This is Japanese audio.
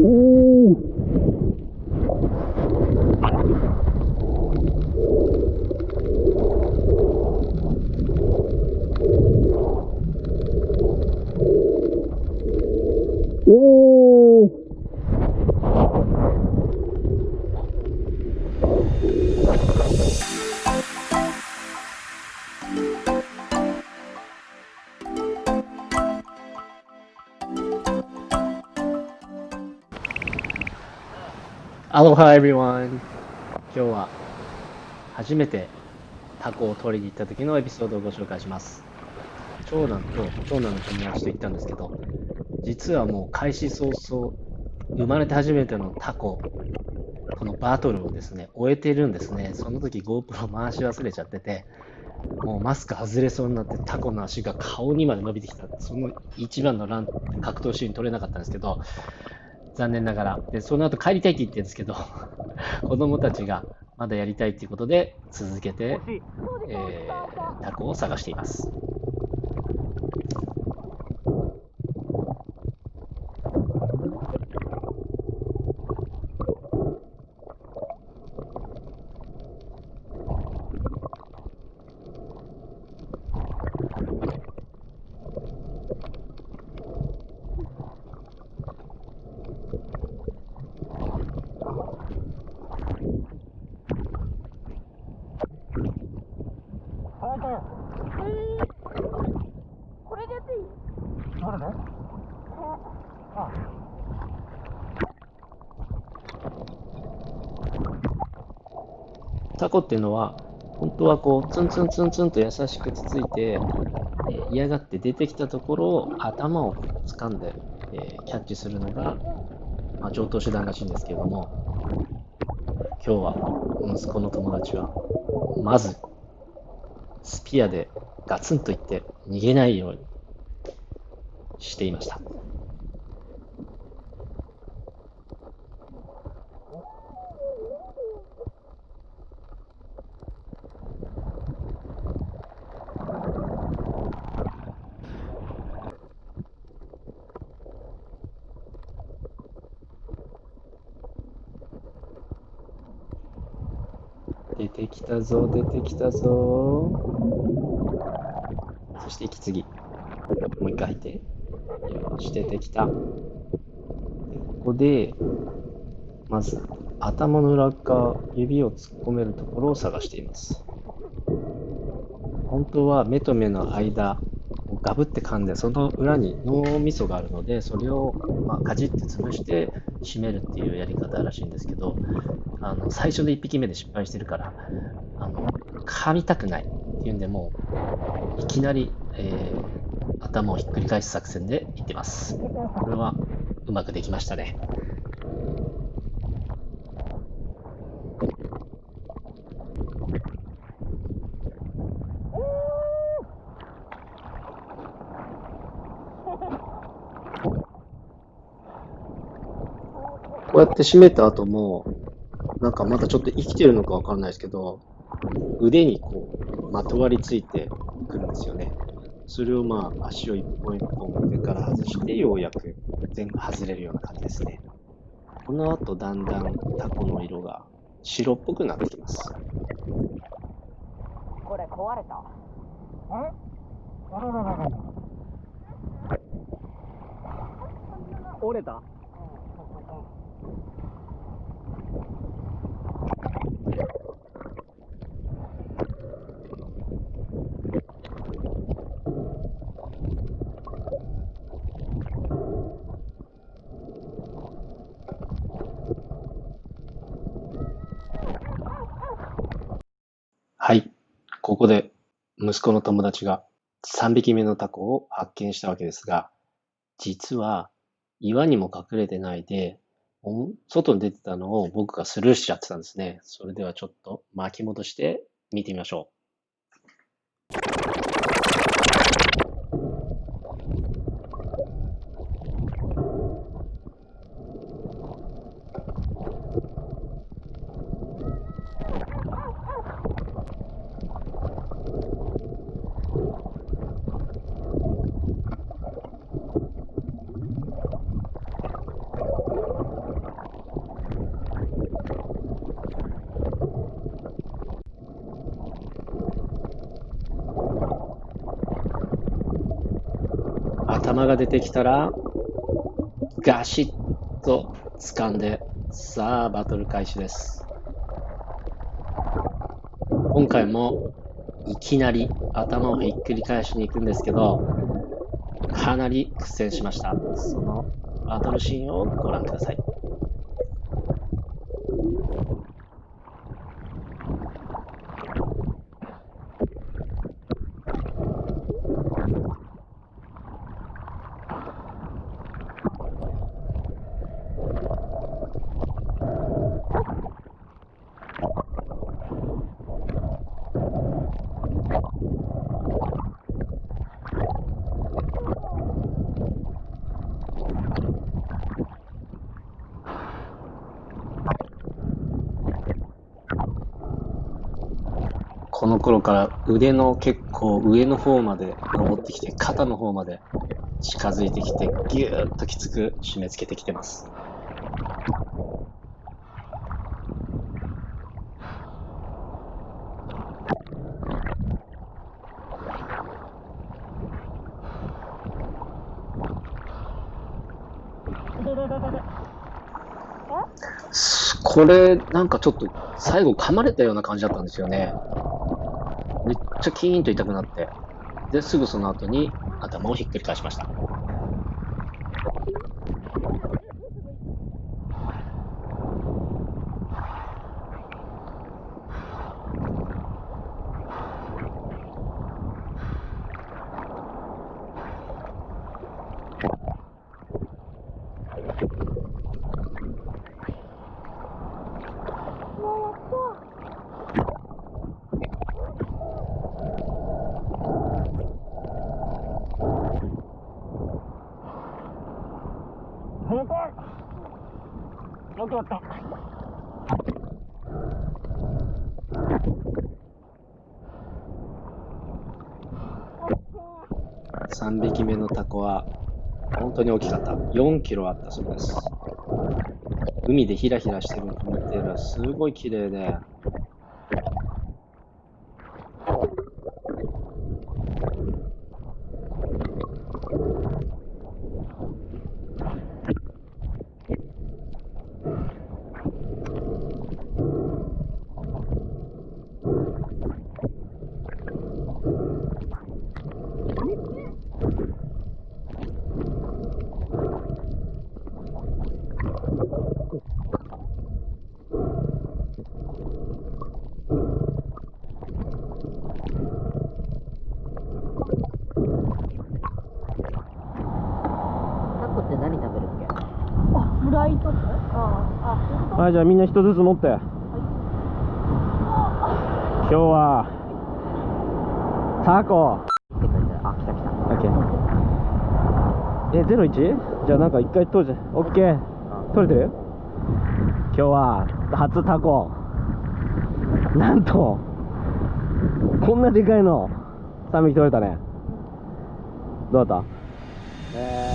アロハエビワン今日は初めてタコを取りに行った時のエピソードをご紹介します。長男と長男の友達と行ったんですけど実はもう開始早々生まれて初めてのタコこのバトルをですね終えてるんですね。その時 GoPro 回し忘れちゃっててもうマスク外れそうになってタコの足が顔にまで伸びてきた。その一番のラン格闘シーン撮れなかったんですけど残念ながら。で、その後帰りたいって言ってるんですけど、子供たちがまだやりたいっていうことで、続けて、えー、タコを探しています。タコっていうのは、本当はこう、ツンツンツンツンと優しくつついて、えー、嫌がって出てきたところを頭を掴んで、えー、キャッチするのが、まあ、上等手段らしいんですけども、今日は息子の友達は、まず、スピアでガツンといって逃げないようにしていました。出てきたぞ、出てきたぞ。そして息継ぎ。もう一回吐いて。よし、出てきた。ここで、まず、頭の裏側、指を突っ込めるところを探しています。本当は目と目の間ガブって噛んで、その裏に脳みそがあるので、それを、まあ、かじって潰して締めるっていうやり方らしいんですけど、あの最初で1匹目で失敗してるから、あの噛みたくないっていうんで、もういきなり、えー、頭をひっくり返す作戦でいってます。これはうまくできましたね。こうやって締めた後も、なんかまだちょっと生きてるのかわかんないですけど、腕にこう、まとわりついてくるんですよね。それをまあ、足を一本一本上から外して、ようやく全部外れるような感じですね。この後、だんだんタコの色が白っぽくなってきます。これ壊れた？あれあらららら。折れた？はい。ここで息子の友達が3匹目のタコを発見したわけですが、実は岩にも隠れてないで、外に出てたのを僕がスルーしちゃってたんですね。それではちょっと巻き戻して見てみましょう。頭が出てきたら、ガシッと掴んで、さあ、バトル開始です。今回も、いきなり頭をひっくり返しに行くんですけど、かなり苦戦しました。そのバトルシーンをご覧ください。この頃から腕の結構上の方まで登ってきて、肩の方まで近づいてきて、ぎゅーっときつく締め付けてきてます。これ、なんかちょっと最後噛まれたような感じだったんですよね。めっちゃキーンと痛くなって。で、すぐその後に頭をひっくり返しました。早くよくやった。3匹目のタコは本当に大きかった。4キロあったそうです。海でヒラヒラしてるのを見てるすごい綺麗で、タコって何食べるっけあ、フライとかあ、あ、はい、じゃあみんな一つずつ持って。今日は、タコ。あ来た来た。オッケー。え、ゼロ一？じゃあなんか一回取るじ。オッケー。取れてる？今日は、初タコ。なんと、こんなでかいの、3匹取れたね。どうだった？えこ